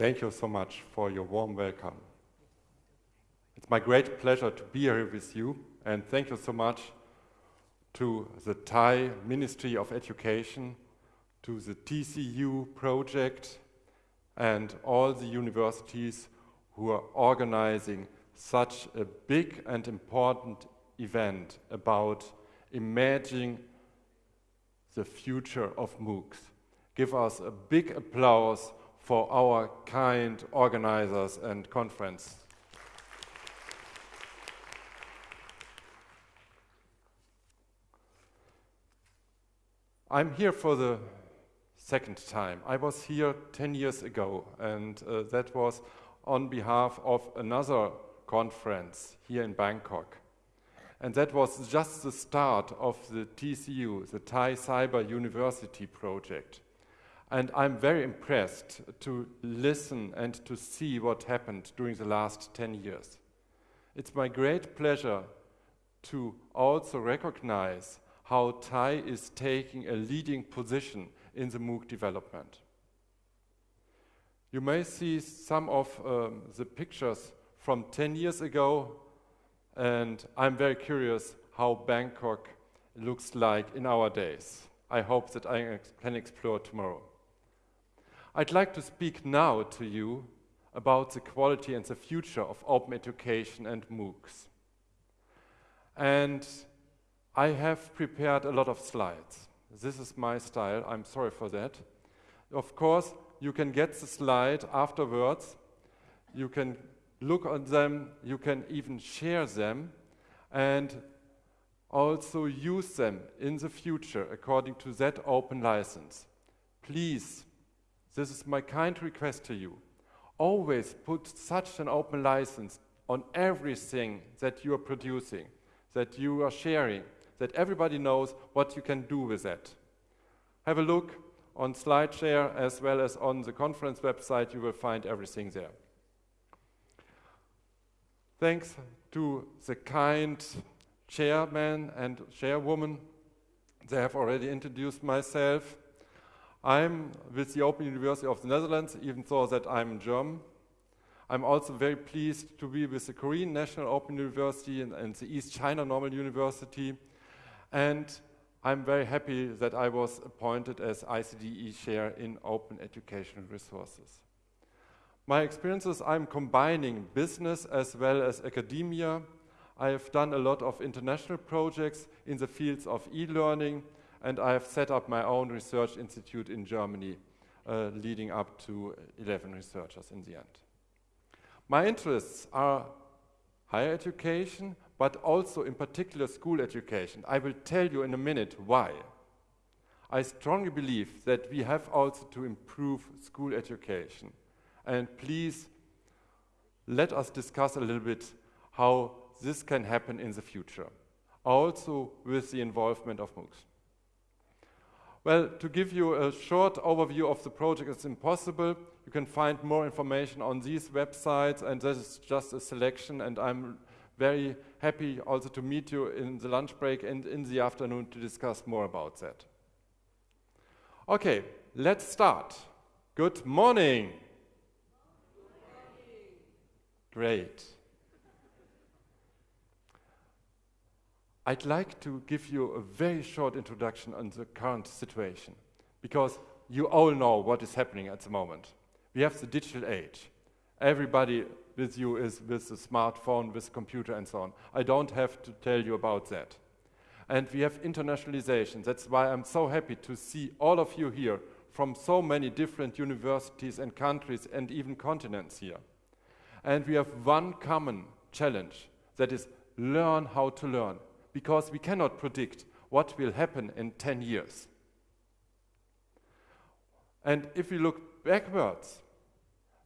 Thank you so much for your warm welcome. It's my great pleasure to be here with you, and thank you so much to the Thai Ministry of Education, to the TCU project, and all the universities who are organizing such a big and important event about imagining the future of MOOCs. Give us a big applause for our kind organizers and conference. I'm here for the second time. I was here 10 years ago, and uh, that was on behalf of another conference here in Bangkok. And that was just the start of the TCU, the Thai Cyber University project. And I'm very impressed to listen and to see what happened during the last 10 years. It's my great pleasure to also recognize how Thai is taking a leading position in the MOOC development. You may see some of um, the pictures from 10 years ago, and I'm very curious how Bangkok looks like in our days. I hope that I can explore tomorrow. I'd like to speak now to you about the quality and the future of open education and MOOCs. And I have prepared a lot of slides. This is my style, I'm sorry for that. Of course, you can get the slide afterwards. You can look on them, you can even share them, and also use them in the future according to that open license. Please this is my kind request to you. Always put such an open license on everything that you are producing, that you are sharing, that everybody knows what you can do with that. Have a look on SlideShare as well as on the conference website, you will find everything there. Thanks to the kind chairman and chairwoman, they have already introduced myself. I'm with the Open University of the Netherlands, even though that I'm German. I'm also very pleased to be with the Korean National Open University and, and the East China Normal University. And I'm very happy that I was appointed as ICDE Chair in Open Educational Resources. My experiences, I'm combining business as well as academia. I have done a lot of international projects in the fields of e-learning, and I have set up my own research institute in Germany, uh, leading up to 11 researchers in the end. My interests are higher education, but also in particular school education. I will tell you in a minute why. I strongly believe that we have also to improve school education. And please let us discuss a little bit how this can happen in the future, also with the involvement of MOOCs. Well, to give you a short overview of the project, it's impossible. You can find more information on these websites, and this is just a selection, and I'm very happy also to meet you in the lunch break and in the afternoon to discuss more about that. Okay, let's start. Good morning. Good morning. Great. I'd like to give you a very short introduction on the current situation, because you all know what is happening at the moment. We have the digital age. Everybody with you is with a smartphone, with a computer and so on. I don't have to tell you about that. And we have internationalization. That's why I'm so happy to see all of you here from so many different universities and countries and even continents here. And we have one common challenge, that is learn how to learn because we cannot predict what will happen in 10 years. And if we look backwards,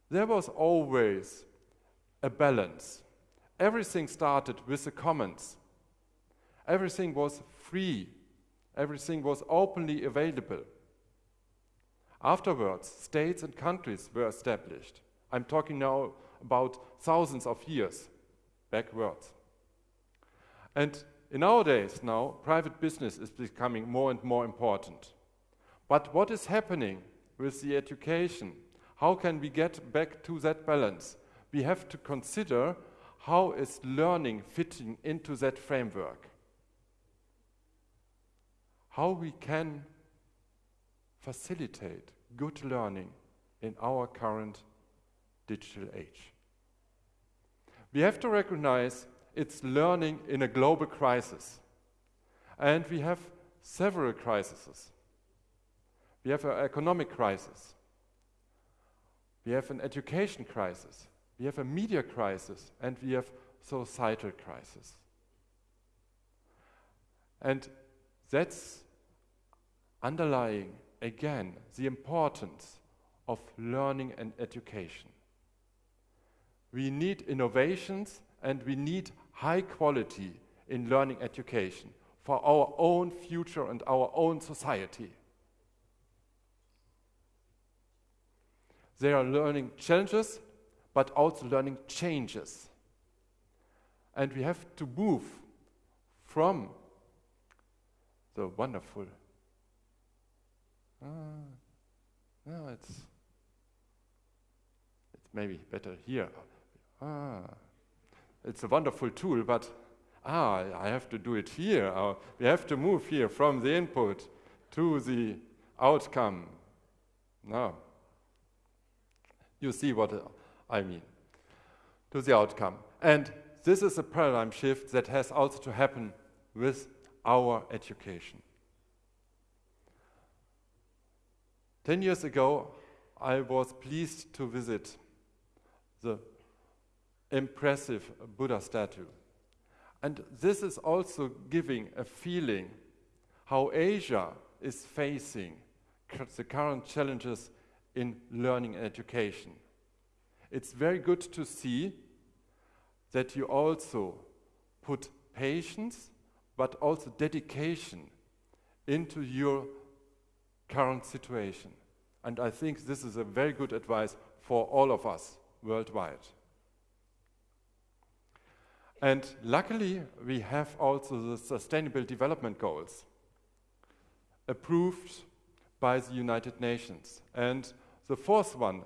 there was always a balance. Everything started with the commons. Everything was free. Everything was openly available. Afterwards, states and countries were established. I'm talking now about thousands of years backwards. And in our days now, private business is becoming more and more important. But what is happening with the education? How can we get back to that balance? We have to consider how is learning fitting into that framework? How we can facilitate good learning in our current digital age. We have to recognize it's learning in a global crisis. And we have several crises. We have an economic crisis. We have an education crisis. We have a media crisis. And we have societal crisis. And that's underlying, again, the importance of learning and education. We need innovations and we need high quality in learning education for our own future and our own society. They are learning challenges, but also learning changes. And we have to move from the wonderful. Ah, no, it's it's maybe better here. Ah, it's a wonderful tool, but ah, I have to do it here. We have to move here from the input to the outcome. Now, you see what I mean. To the outcome. And this is a paradigm shift that has also to happen with our education. Ten years ago, I was pleased to visit the impressive Buddha statue. And this is also giving a feeling how Asia is facing the current challenges in learning and education. It's very good to see that you also put patience but also dedication into your current situation. And I think this is a very good advice for all of us worldwide. And luckily, we have also the Sustainable Development Goals approved by the United Nations. And the fourth one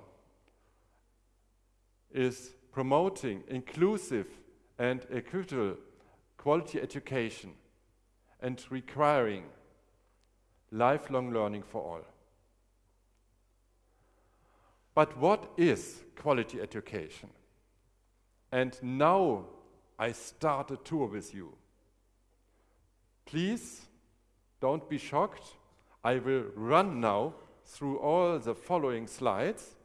is promoting inclusive and equitable quality education and requiring lifelong learning for all. But what is quality education? And now I start a tour with you. Please don't be shocked. I will run now through all the following slides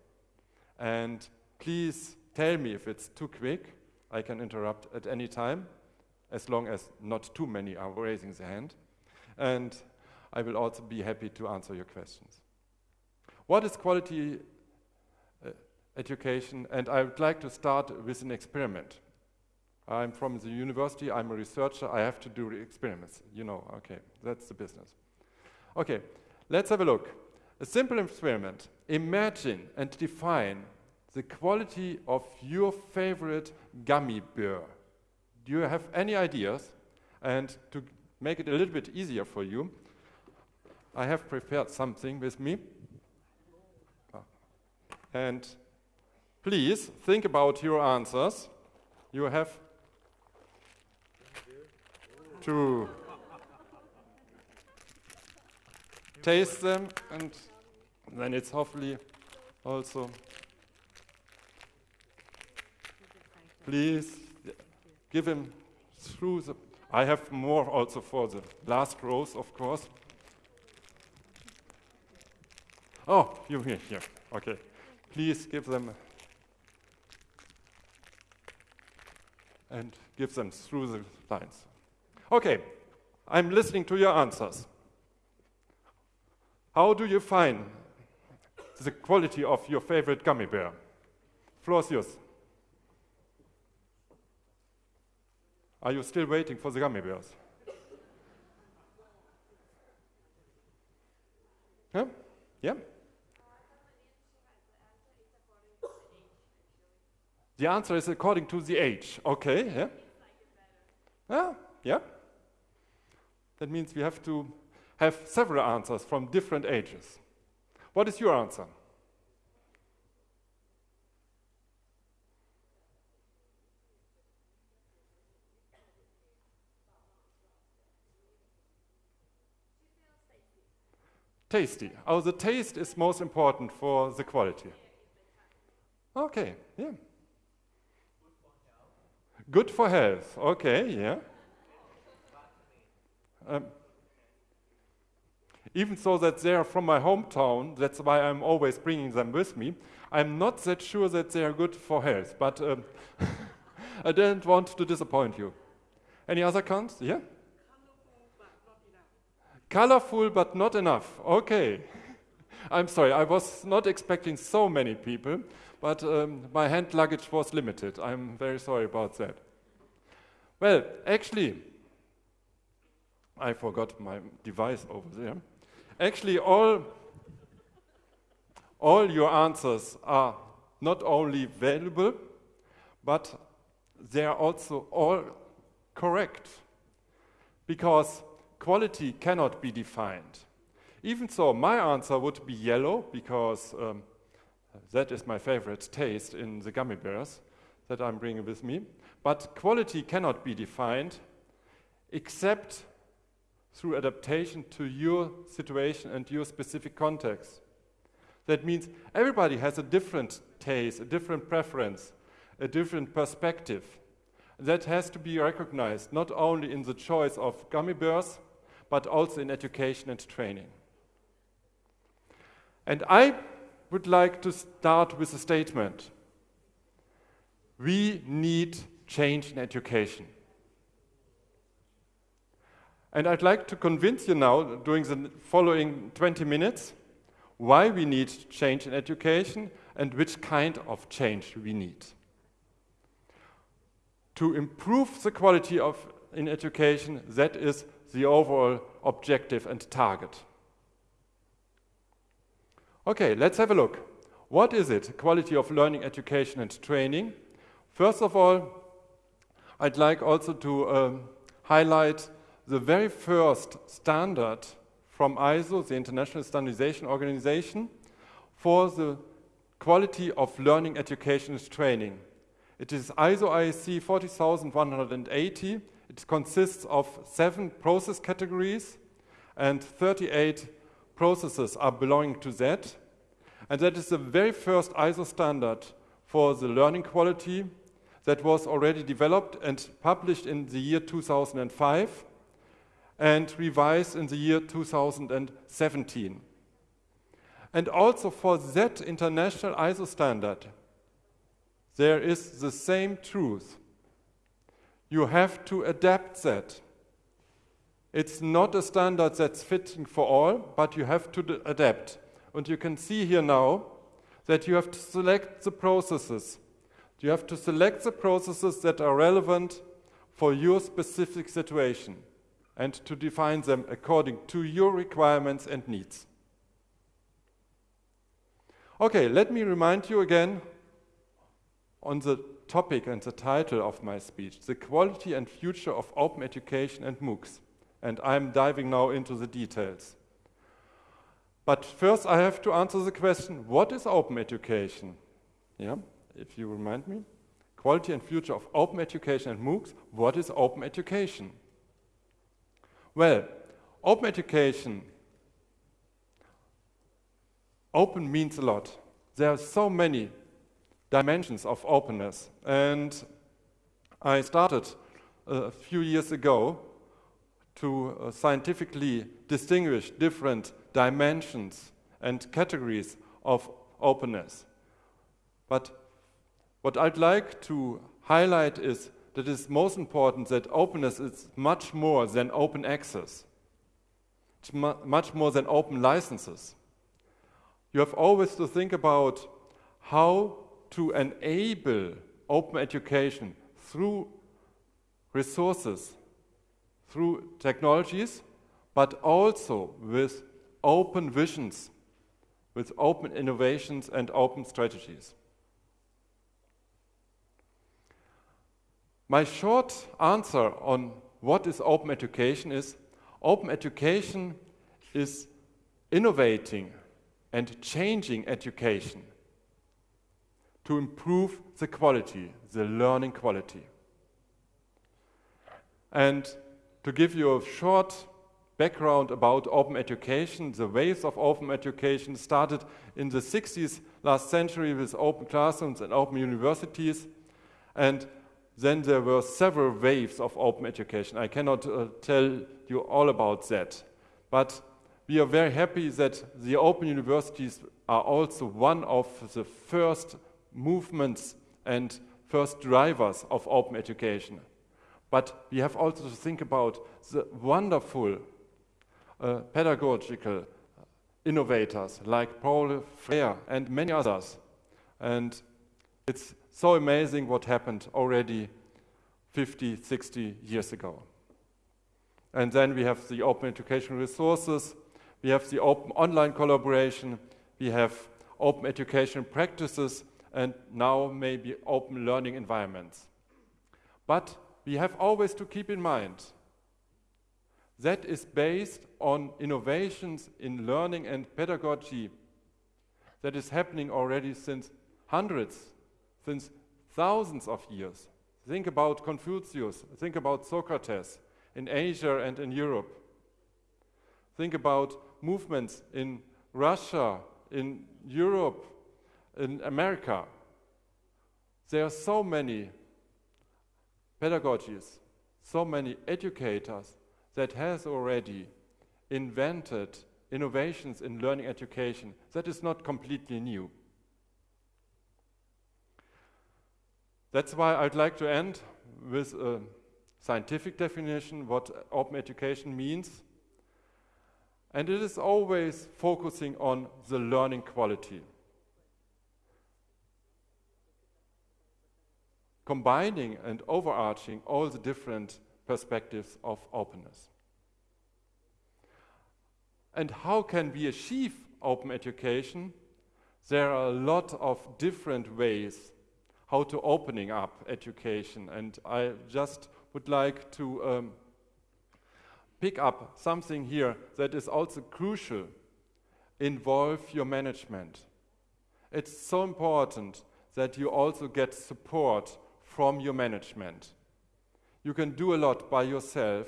and please tell me if it's too quick. I can interrupt at any time as long as not too many are raising their hand. And I will also be happy to answer your questions. What is quality uh, education? And I would like to start with an experiment. I'm from the university, I'm a researcher, I have to do experiments. You know, okay, that's the business. Okay, let's have a look. A simple experiment. Imagine and define the quality of your favorite gummy bear. Do you have any ideas? And to make it a little bit easier for you, I have prepared something with me. Ah. And please think about your answers. You have to taste them and then it's hopefully also please give him through the I have more also for the last rows of course. Oh you here here okay. Please give them and give them through the lines Okay, I'm listening to your answers. How do you find the quality of your favorite gummy bear? Yours. Are you still waiting for the gummy bears? Yeah? Yeah? The answer is according to the age. Okay, yeah? Ah, yeah, yeah? That means we have to have several answers from different ages. What is your answer? Tasty. Oh, the taste is most important for the quality. Okay, yeah. Good for health. Okay, yeah. Um, even though that they are from my hometown, that's why I'm always bringing them with me. I'm not that sure that they are good for health, but um, I didn't want to disappoint you. Any other cons? Yeah? Colorful but not enough. Okay. I'm sorry, I was not expecting so many people, but um, my hand luggage was limited. I'm very sorry about that. Well, actually, I forgot my device over there. Actually, all, all your answers are not only valuable, but they are also all correct. Because quality cannot be defined. Even so, my answer would be yellow, because um, that is my favorite taste in the gummy bears that I'm bringing with me. But quality cannot be defined except through adaptation to your situation and your specific context. That means everybody has a different taste, a different preference, a different perspective. That has to be recognized not only in the choice of gummy bears, but also in education and training. And I would like to start with a statement. We need change in education. And I'd like to convince you now, during the following 20 minutes, why we need change in education and which kind of change we need. To improve the quality of in education, that is the overall objective and target. Okay, let's have a look. What is it, quality of learning, education and training? First of all, I'd like also to um, highlight the very first standard from ISO, the International Standardization Organization, for the quality of learning, education and training. It is ISO IEC 40180. It consists of seven process categories and 38 processes are belonging to that. And that is the very first ISO standard for the learning quality that was already developed and published in the year 2005 and revised in the year 2017. And also for that international ISO standard, there is the same truth. You have to adapt that. It's not a standard that's fitting for all, but you have to adapt. And you can see here now that you have to select the processes. You have to select the processes that are relevant for your specific situation and to define them according to your requirements and needs. Okay, let me remind you again on the topic and the title of my speech, the quality and future of open education and MOOCs. And I'm diving now into the details. But first I have to answer the question, what is open education? Yeah, if you remind me. Quality and future of open education and MOOCs, what is open education? Well, open education, open means a lot. There are so many dimensions of openness. And I started a few years ago to uh, scientifically distinguish different dimensions and categories of openness. But what I'd like to highlight is that it's most important that openness is much more than open access. It's mu much more than open licenses. You have always to think about how to enable open education through resources, through technologies, but also with open visions, with open innovations and open strategies. My short answer on what is open education is open education is innovating and changing education to improve the quality, the learning quality. And to give you a short background about open education. The waves of open education started in the 60s last century with open classrooms and open universities. And then there were several waves of open education. I cannot uh, tell you all about that. But we are very happy that the open universities are also one of the first movements and first drivers of open education. But we have also to think about the wonderful uh, pedagogical innovators like Paul Freire and many others. And it's so amazing what happened already 50, 60 years ago. And then we have the open educational resources, we have the open online collaboration, we have open education practices, and now maybe open learning environments. But we have always to keep in mind that is based on innovations in learning and pedagogy that is happening already since hundreds, since thousands of years. Think about Confucius, think about Socrates in Asia and in Europe. Think about movements in Russia, in Europe, in America. There are so many pedagogies, so many educators that has already invented innovations in learning education. That is not completely new. That's why I'd like to end with a scientific definition what open education means. And it is always focusing on the learning quality. Combining and overarching all the different perspectives of openness. And how can we achieve open education? There are a lot of different ways how to opening up education. And I just would like to um, pick up something here that is also crucial. Involve your management. It's so important that you also get support from your management. You can do a lot by yourself,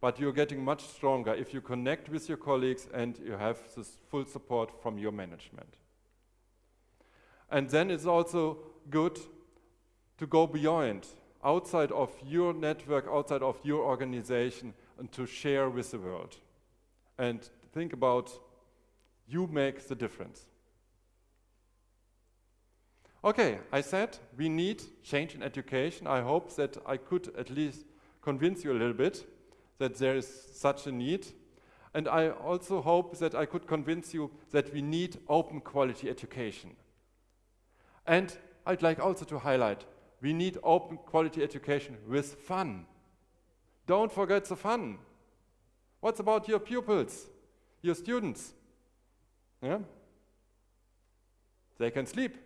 but you're getting much stronger if you connect with your colleagues and you have this full support from your management. And then it's also good to go beyond, outside of your network, outside of your organization, and to share with the world. And think about you make the difference. Okay, I said we need change in education. I hope that I could at least convince you a little bit that there is such a need. And I also hope that I could convince you that we need open quality education. And I'd like also to highlight, we need open quality education with fun. Don't forget the fun. What's about your pupils, your students? Yeah? They can sleep.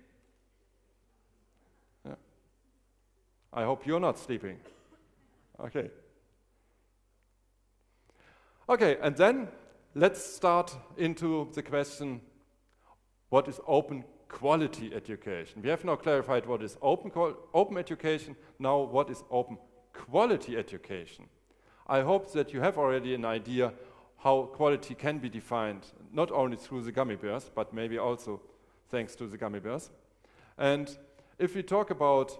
I hope you're not sleeping. Okay. Okay, and then let's start into the question, what is open quality education? We have now clarified what is open, open education, now what is open quality education? I hope that you have already an idea how quality can be defined, not only through the gummy bears, but maybe also thanks to the gummy bears. And if we talk about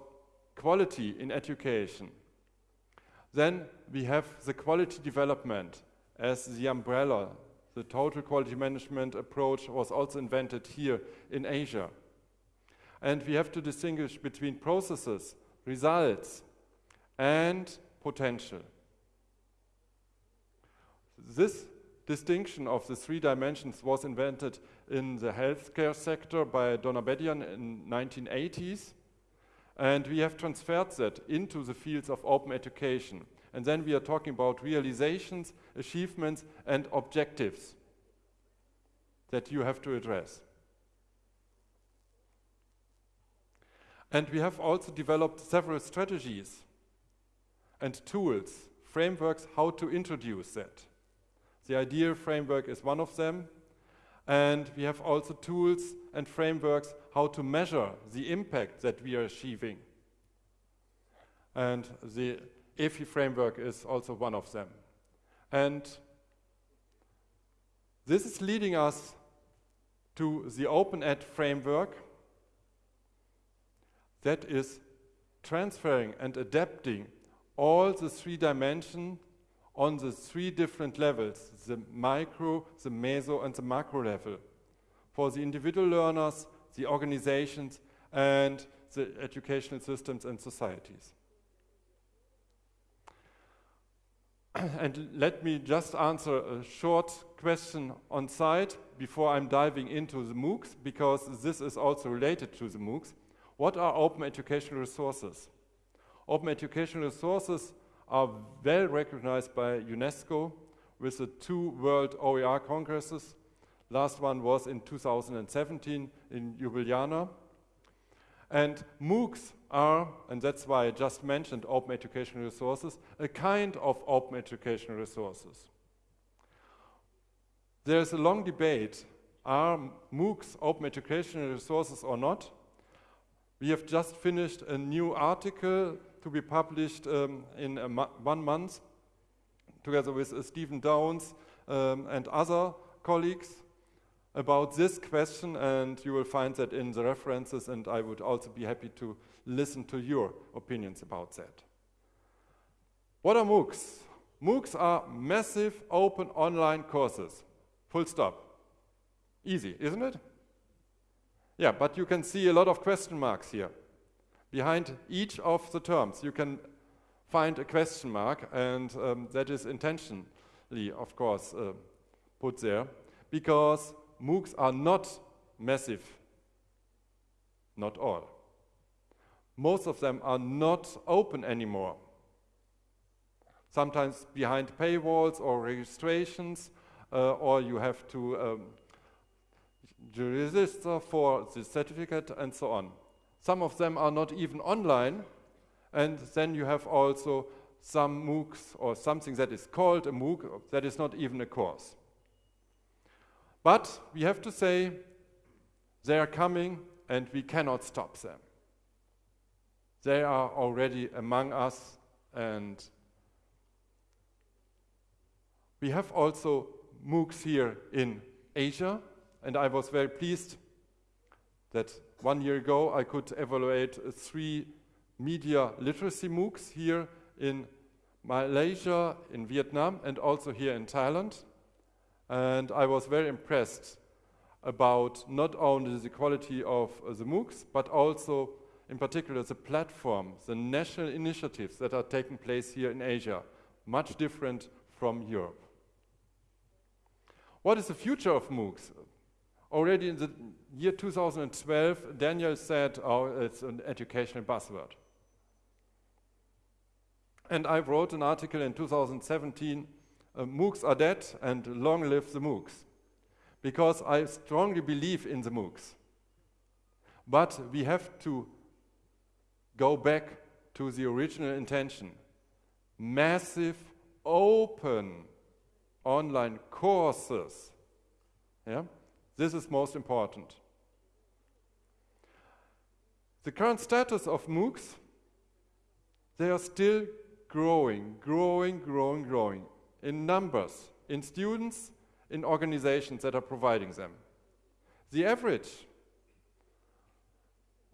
quality in education. Then we have the quality development as the umbrella. The total quality management approach was also invented here in Asia. And we have to distinguish between processes, results, and potential. This distinction of the three dimensions was invented in the healthcare sector by Donabedian in 1980s and we have transferred that into the fields of open education. And then we are talking about realizations, achievements, and objectives that you have to address. And we have also developed several strategies and tools, frameworks, how to introduce that. The IDEAL framework is one of them. And we have also tools and frameworks how to measure the impact that we are achieving. And the EFI framework is also one of them. And This is leading us to the Open Ed framework that is transferring and adapting all the three dimensions on the three different levels, the micro, the meso, and the macro level. For the individual learners, the organizations, and the educational systems and societies. and let me just answer a short question on site before I'm diving into the MOOCs, because this is also related to the MOOCs. What are open educational resources? Open educational resources are well recognized by UNESCO with the two World OER Congresses. Last one was in 2017 in Ljubljana. And MOOCs are, and that's why I just mentioned open educational resources, a kind of open educational resources. There's a long debate, are MOOCs open educational resources or not? We have just finished a new article to be published um, in one month, together with uh, Stephen Downes um, and other colleagues about this question, and you will find that in the references, and I would also be happy to listen to your opinions about that. What are MOOCs? MOOCs are massive open online courses. Full stop. Easy, isn't it? Yeah, but you can see a lot of question marks here. Behind each of the terms, you can find a question mark, and um, that is intentionally, of course, uh, put there, because MOOCs are not massive, not all. Most of them are not open anymore. Sometimes behind paywalls or registrations, uh, or you have to um, register for the certificate and so on. Some of them are not even online, and then you have also some MOOCs or something that is called a MOOC that is not even a course. But we have to say they are coming and we cannot stop them. They are already among us and we have also MOOCs here in Asia and I was very pleased that one year ago I could evaluate three media literacy MOOCs here in Malaysia, in Vietnam and also here in Thailand. And I was very impressed about not only the quality of uh, the MOOCs, but also in particular the platform, the national initiatives that are taking place here in Asia, much different from Europe. What is the future of MOOCs? Already in the year 2012, Daniel said, oh, it's an educational buzzword. And I wrote an article in 2017 uh, MOOCs are dead and long live the MOOCs. Because I strongly believe in the MOOCs. But we have to go back to the original intention. Massive, open online courses. Yeah? This is most important. The current status of MOOCs, they are still growing, growing, growing, growing in numbers, in students, in organizations that are providing them. The average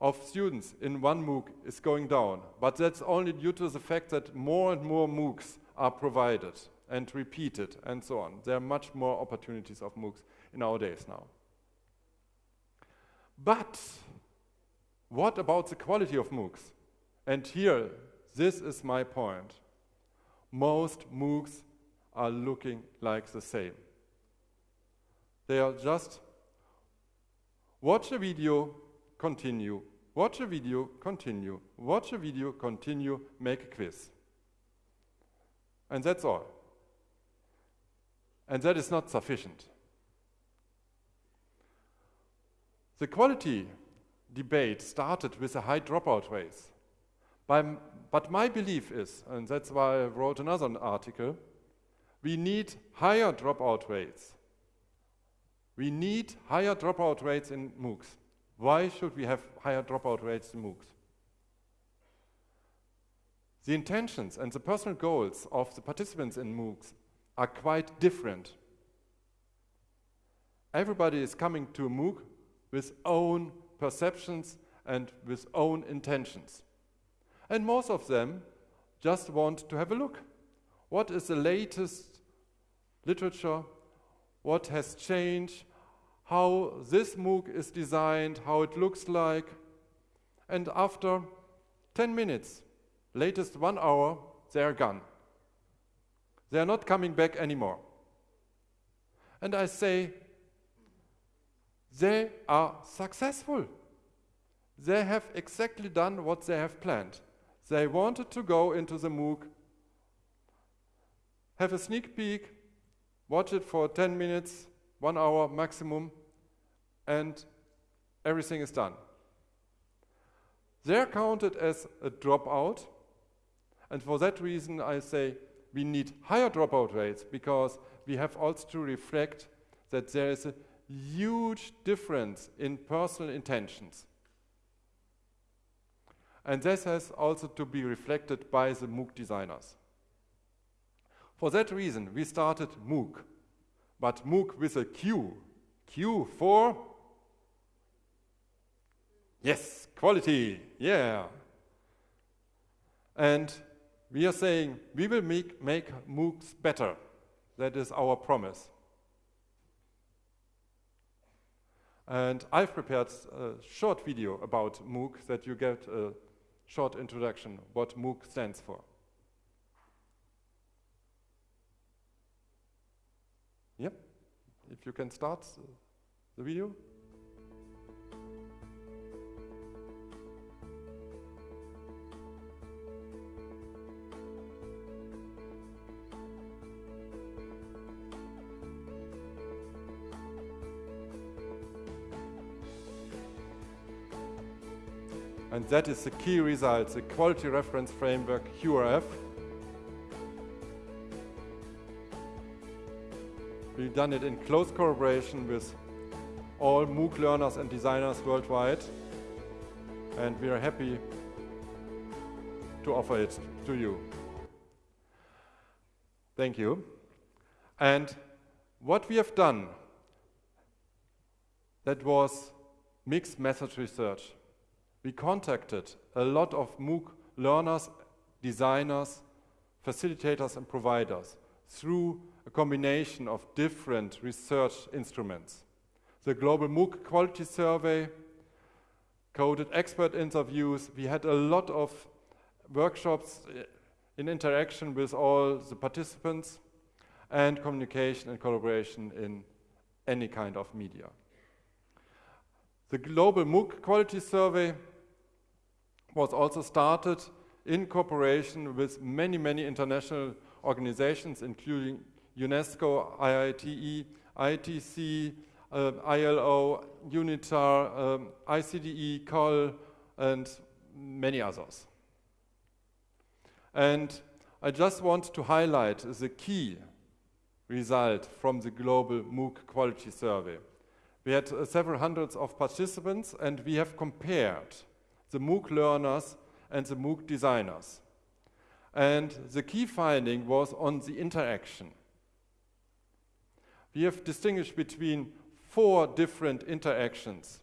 of students in one MOOC is going down, but that's only due to the fact that more and more MOOCs are provided and repeated and so on. There are much more opportunities of MOOCs in our days now. But what about the quality of MOOCs? And here, this is my point. Most MOOCs are looking like the same. They are just watch a video, continue, watch a video, continue, watch a video, continue, make a quiz. And that's all. And that is not sufficient. The quality debate started with a high dropout rate. but my belief is, and that's why I wrote another article, we need higher dropout rates. We need higher dropout rates in MOOCs. Why should we have higher dropout rates in MOOCs? The intentions and the personal goals of the participants in MOOCs are quite different. everybody is coming to a MOOC with own perceptions and with own intentions. And most of them just want to have a look. What is the latest literature? What has changed? How this MOOC is designed, how it looks like. And after 10 minutes, latest one hour, they are gone. They are not coming back anymore. And I say, they are successful. They have exactly done what they have planned. They wanted to go into the MOOC, have a sneak peek, watch it for 10 minutes, one hour maximum, and everything is done. They're counted as a dropout, and for that reason I say we need higher dropout rates because we have also to reflect that there is a huge difference in personal intentions. And this has also to be reflected by the MOOC designers. For that reason, we started MOOQ, but MOOQ with a Q. Q for? Yes, quality, yeah. And we are saying we will make, make MOOCs better. That is our promise. And I've prepared a short video about MOOQ that you get a short introduction what MOOQ stands for. If you can start uh, the video. And that is the key result, the Quality Reference Framework, QRF. We've done it in close collaboration with all MOOC learners and designers worldwide. And we are happy to offer it to you. Thank you. And what we have done, that was mixed method research we contacted a lot of MOOC learners, designers, facilitators and providers through a combination of different research instruments. The Global MOOC Quality Survey, coded expert interviews, we had a lot of workshops eh, in interaction with all the participants and communication and collaboration in any kind of media. The Global MOOC Quality Survey was also started in cooperation with many, many international organizations, including UNESCO, IITE, ITC, uh, ILO, UNITAR, um, ICDE, COL, and many others. And I just want to highlight the key result from the global MOOC quality survey. We had uh, several hundreds of participants and we have compared the MOOC learners and the MOOC designers. And the key finding was on the interaction. We have distinguished between four different interactions.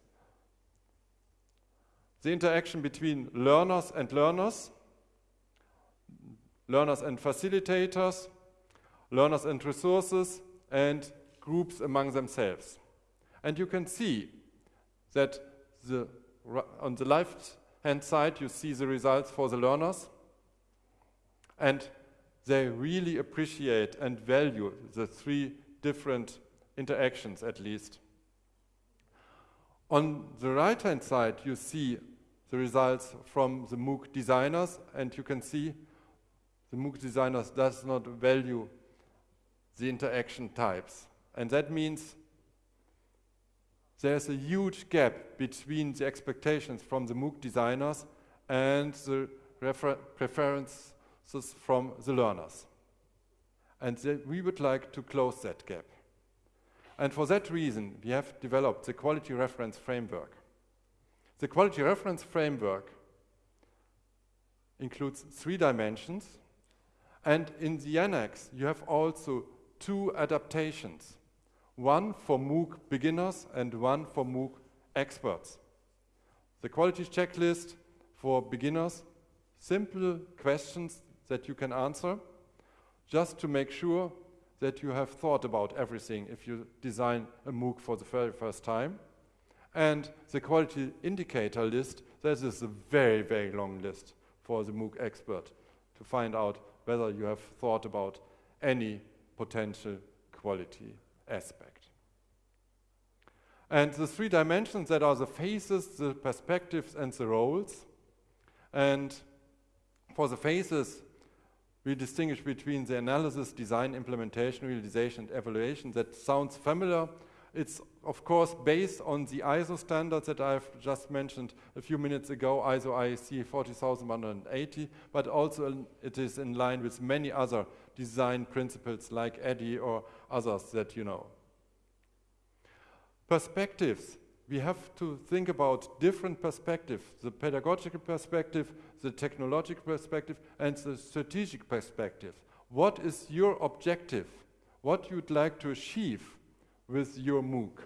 The interaction between learners and learners, learners and facilitators, learners and resources, and groups among themselves. And you can see that the, on the left hand side, you see the results for the learners. And they really appreciate and value the three different interactions, at least. On the right-hand side, you see the results from the MOOC designers, and you can see the MOOC designers does not value the interaction types. And that means there's a huge gap between the expectations from the MOOC designers and the preferences from the learners. And we would like to close that gap. And for that reason, we have developed the Quality Reference Framework. The Quality Reference Framework includes three dimensions, and in the annex, you have also two adaptations. one for MOOC beginners and one for MOOC experts. The quality checklist for beginners, simple questions that you can answer, just to make sure that you have thought about everything if you design a MOOC for the very first time. And the quality indicator list, this is a very, very long list for the MOOC expert to find out whether you have thought about any potential quality aspect. And the three dimensions that are the faces, the perspectives, and the roles. And for the faces, we distinguish between the analysis, design, implementation, realization, and evaluation. That sounds familiar. It's, of course, based on the ISO standards that I've just mentioned a few minutes ago, ISO IEC 40180, but also it is in line with many other design principles like ADDIE or others that you know. Perspectives. We have to think about different perspectives, the pedagogical perspective, the technological perspective, and the strategic perspective. What is your objective? What you'd like to achieve with your MOOC?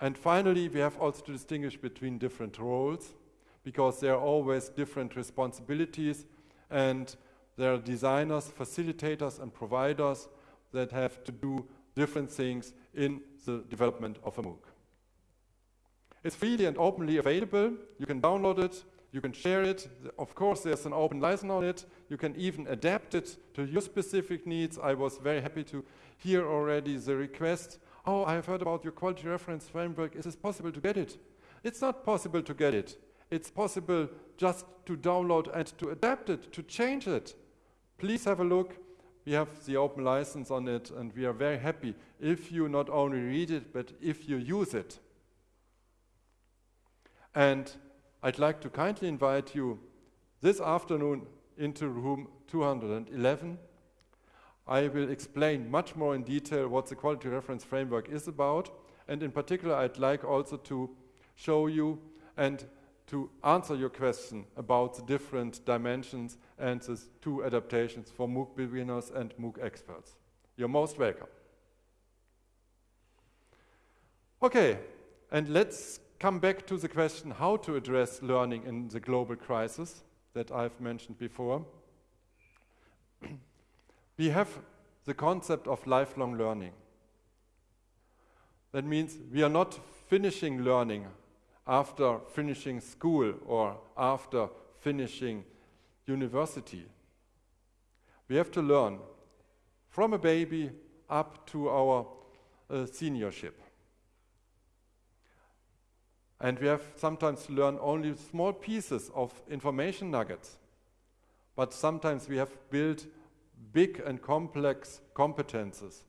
And finally, we have also to distinguish between different roles, because there are always different responsibilities, and there are designers, facilitators, and providers that have to do different things in the development of a MOOC. It's freely and openly available. You can download it, you can share it. Of course, there's an open license on it. You can even adapt it to your specific needs. I was very happy to hear already the request, oh, I have heard about your quality reference framework. Is it possible to get it? It's not possible to get it. It's possible just to download and to adapt it, to change it. Please have a look we have the open license on it, and we are very happy if you not only read it, but if you use it. And I'd like to kindly invite you this afternoon into room 211. I will explain much more in detail what the quality reference framework is about, and in particular, I'd like also to show you and to answer your question about the different dimensions and the two adaptations for MOOC beginners and MOOC experts. You're most welcome. Okay, and let's come back to the question how to address learning in the global crisis that I've mentioned before. we have the concept of lifelong learning. That means we are not finishing learning after finishing school or after finishing university. We have to learn from a baby up to our uh, seniorship. And we have sometimes to learn only small pieces of information nuggets. But sometimes we have built big and complex competences,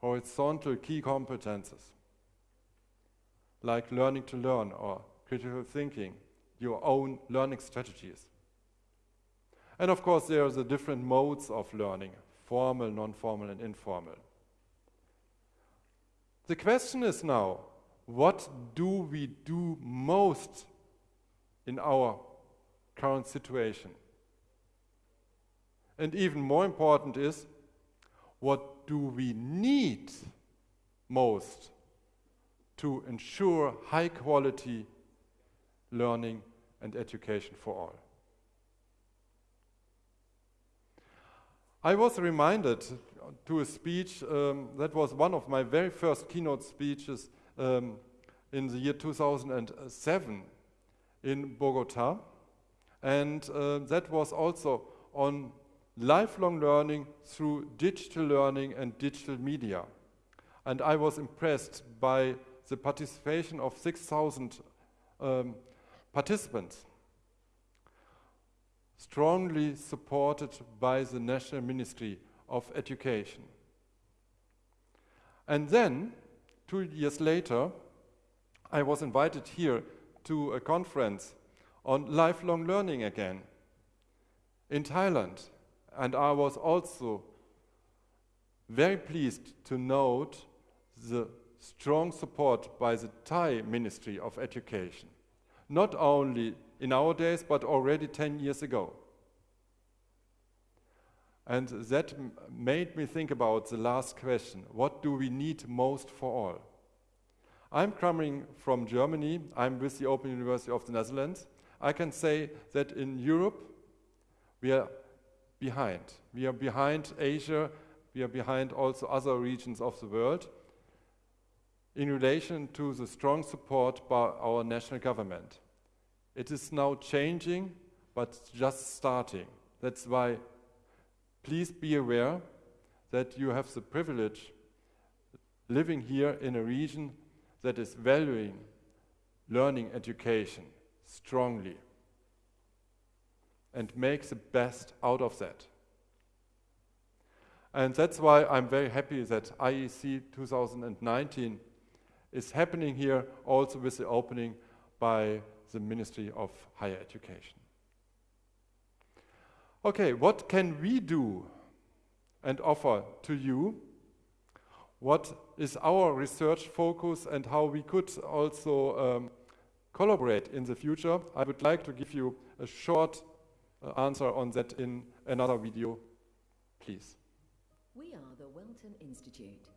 horizontal key competences like learning to learn or critical thinking, your own learning strategies. And of course, there are the different modes of learning, formal, non-formal, and informal. The question is now, what do we do most in our current situation? And even more important is, what do we need most to ensure high quality learning and education for all. I was reminded to a speech um, that was one of my very first keynote speeches um, in the year 2007 in Bogota. And uh, that was also on lifelong learning through digital learning and digital media. And I was impressed by the participation of 6,000 um, participants, strongly supported by the National Ministry of Education. And then, two years later, I was invited here to a conference on lifelong learning again in Thailand. And I was also very pleased to note the strong support by the Thai Ministry of Education, not only in our days, but already 10 years ago. And that made me think about the last question what do we need most for all? I'm coming from Germany, I'm with the Open University of the Netherlands. I can say that in Europe, we are behind. We are behind Asia, we are behind also other regions of the world in relation to the strong support by our national government. It is now changing, but just starting. That's why please be aware that you have the privilege living here in a region that is valuing learning education strongly and make the best out of that. And that's why I'm very happy that IEC 2019 is happening here also with the opening by the Ministry of Higher Education. Okay, what can we do and offer to you? What is our research focus and how we could also um, collaborate in the future? I would like to give you a short uh, answer on that in another video, please. We are the Welten Institute.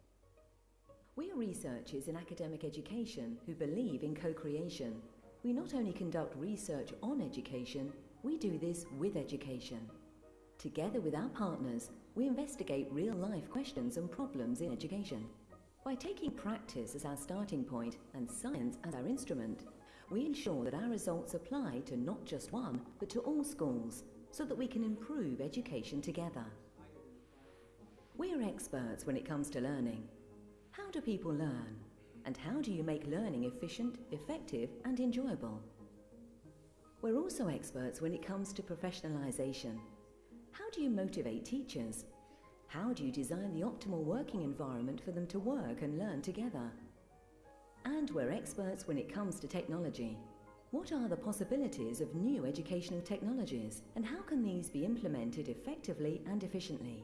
We are researchers in academic education who believe in co-creation. We not only conduct research on education, we do this with education. Together with our partners, we investigate real-life questions and problems in education. By taking practice as our starting point and science as our instrument, we ensure that our results apply to not just one, but to all schools, so that we can improve education together. We are experts when it comes to learning. How do people learn? And how do you make learning efficient, effective and enjoyable? We're also experts when it comes to professionalisation. How do you motivate teachers? How do you design the optimal working environment for them to work and learn together? And we're experts when it comes to technology. What are the possibilities of new educational technologies and how can these be implemented effectively and efficiently?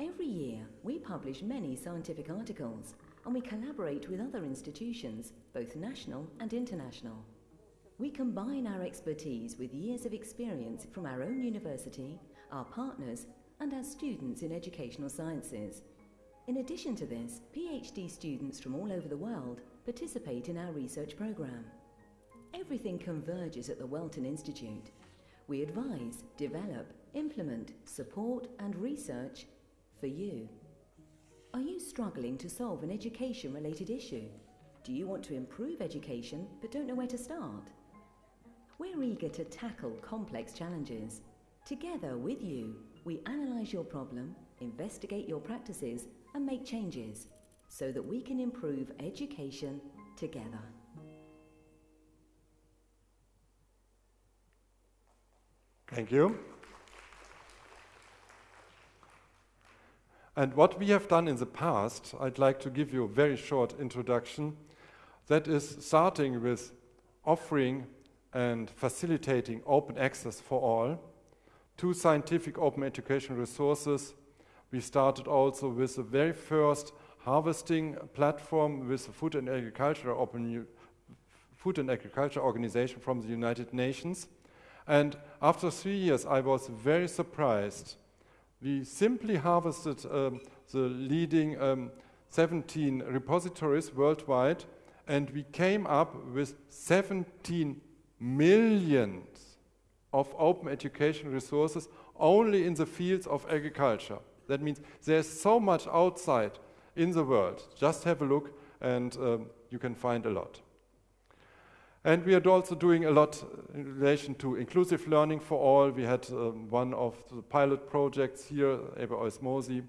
Every year, we publish many scientific articles and we collaborate with other institutions, both national and international. We combine our expertise with years of experience from our own university, our partners, and our students in educational sciences. In addition to this, PhD students from all over the world participate in our research programme. Everything converges at the Welten Institute. We advise, develop, implement, support and research for you. Are you struggling to solve an education related issue? Do you want to improve education but don't know where to start? We're eager to tackle complex challenges. Together with you, we analyse your problem, investigate your practices and make changes so that we can improve education together. Thank you. And what we have done in the past, I'd like to give you a very short introduction. That is starting with offering and facilitating open access for all to scientific open education resources. We started also with the very first harvesting platform with the Food and Agriculture Open Food and Agriculture Organization from the United Nations. And after three years, I was very surprised we simply harvested um, the leading um, 17 repositories worldwide and we came up with 17 millions of open education resources only in the fields of agriculture. That means there's so much outside in the world. Just have a look and um, you can find a lot. And we are also doing a lot in relation to inclusive learning for all. We had um, one of the pilot projects here, Eber Osmosi.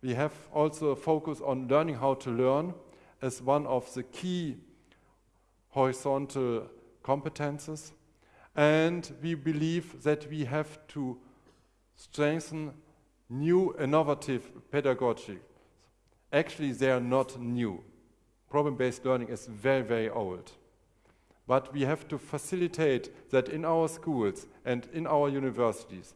We have also a focus on learning how to learn as one of the key horizontal competences. And we believe that we have to strengthen new innovative pedagogy. Actually, they are not new. Problem-based learning is very, very old. But we have to facilitate that in our schools and in our universities,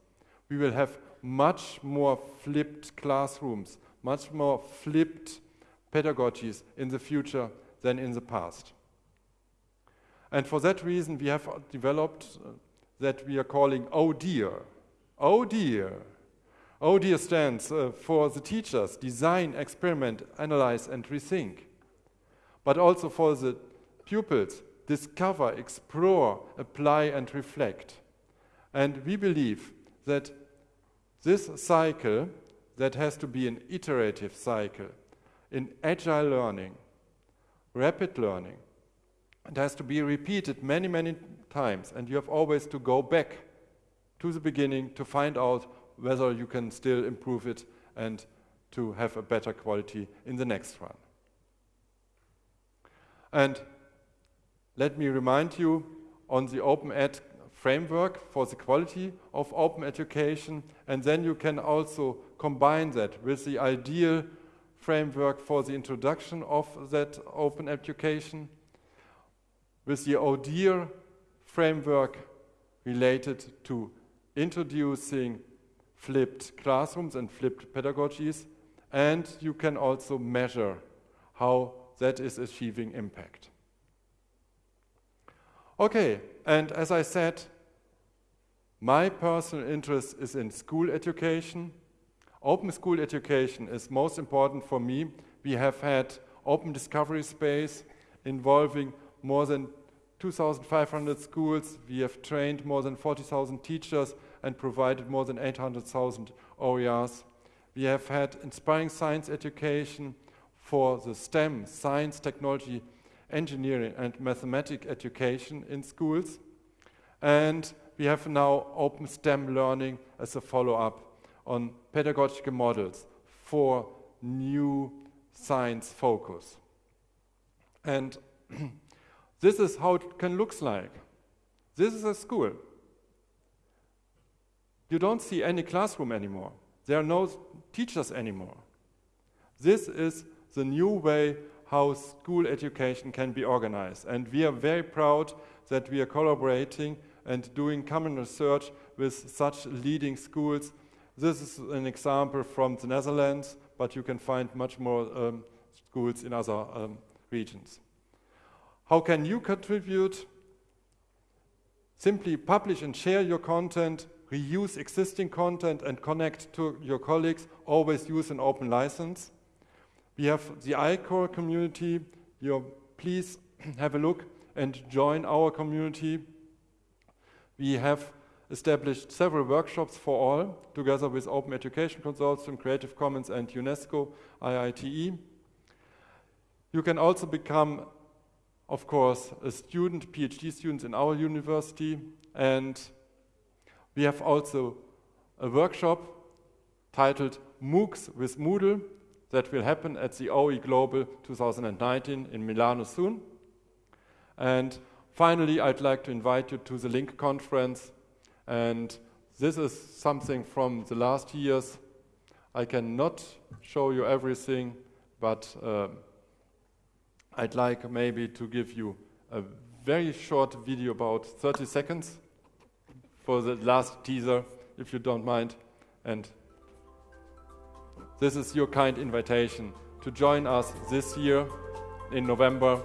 we will have much more flipped classrooms, much more flipped pedagogies in the future than in the past. And for that reason, we have developed uh, that we are calling Oh Dear. Oh Dear. ODIR stands uh, for the teachers, design, experiment, analyze, and rethink. But also for the pupils, discover, explore, apply, and reflect. And we believe that this cycle, that has to be an iterative cycle, in agile learning, rapid learning, it has to be repeated many, many times, and you have always to go back to the beginning to find out whether you can still improve it and to have a better quality in the next run. And let me remind you on the Open Ed framework for the quality of open education, and then you can also combine that with the ideal framework for the introduction of that open education, with the ODIR framework related to introducing flipped classrooms and flipped pedagogies, and you can also measure how that is achieving impact. Okay, and as I said, my personal interest is in school education. Open school education is most important for me. We have had open discovery space involving more than 2,500 schools. We have trained more than 40,000 teachers and provided more than 800,000 OERs. We have had inspiring science education for the STEM, science, technology, engineering and mathematics education in schools. And we have now open STEM learning as a follow-up on pedagogical models for new science focus. And this is how it can look like. This is a school. You don't see any classroom anymore. There are no teachers anymore. This is the new way how school education can be organized. And we are very proud that we are collaborating and doing common research with such leading schools. This is an example from the Netherlands, but you can find much more um, schools in other um, regions. How can you contribute? Simply publish and share your content reuse existing content and connect to your colleagues, always use an open license. We have the ICORE community. You please have a look and join our community. We have established several workshops for all, together with Open Education Consortium, Creative Commons and UNESCO, IITE. You can also become, of course, a student, PhD students in our university, and we have also a workshop titled MOOCs with Moodle that will happen at the OE Global 2019 in Milano soon. And finally, I'd like to invite you to the LINQ conference. And this is something from the last years. I cannot show you everything, but uh, I'd like maybe to give you a very short video, about 30 seconds, for the last teaser, if you don't mind. And this is your kind invitation to join us this year in November.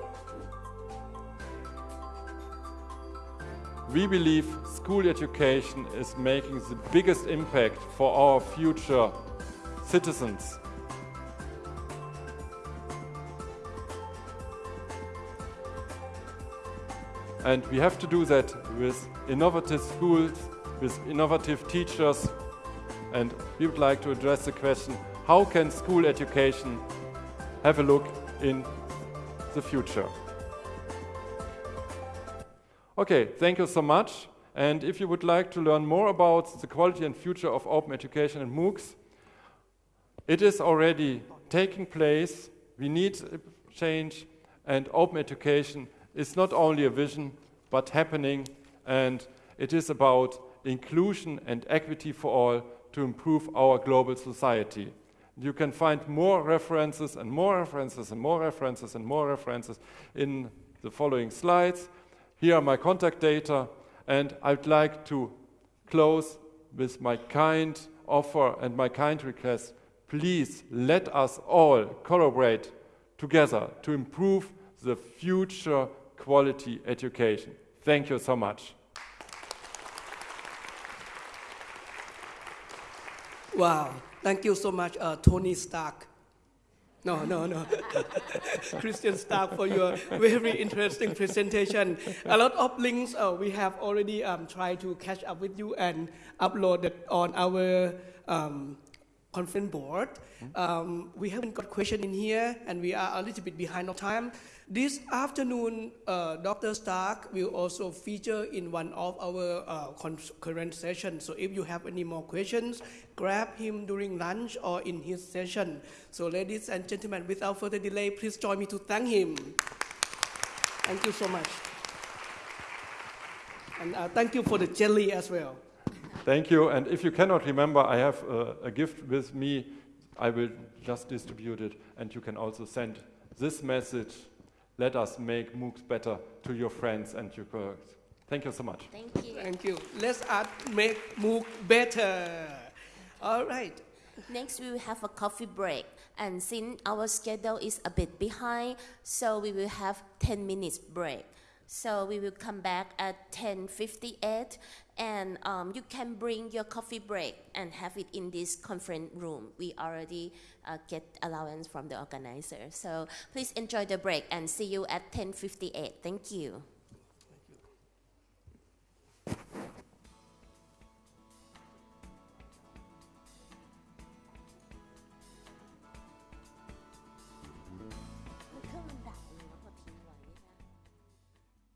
We believe school education is making the biggest impact for our future citizens. And we have to do that with innovative schools, with innovative teachers. And we would like to address the question, how can school education have a look in the future? Okay, thank you so much. And if you would like to learn more about the quality and future of open education and MOOCs, it is already taking place. We need change, and open education is not only a vision, but happening, and it is about inclusion and equity for all to improve our global society. You can find more references and more references and more references and more references in the following slides. Here are my contact data, and I'd like to close with my kind offer and my kind request. Please let us all collaborate together to improve the future quality education. Thank you so much. Wow, thank you so much, uh, Tony Stark. No, no, no. Christian Stark for your very interesting presentation. A lot of links uh, we have already um, tried to catch up with you and uploaded on our um, conference board. Um, we haven't got question in here and we are a little bit behind of time. This afternoon, uh, Dr. Stark will also feature in one of our uh, current sessions. So if you have any more questions, grab him during lunch or in his session. So ladies and gentlemen, without further delay, please join me to thank him. Thank you so much. And uh, thank you for the jelly as well. Thank you. And if you cannot remember, I have uh, a gift with me. I will just distribute it, and you can also send this message. Let us make MOOCs better to your friends and your colleagues. Thank you so much. Thank you. Thank you. Let's us make MOOC better. All right. Next, we will have a coffee break. And since our schedule is a bit behind, so we will have 10 minutes break. So we will come back at 10:58, and um, you can bring your coffee break and have it in this conference room. We already uh, get allowance from the organizer. So please enjoy the break and see you at 10:58. Thank you.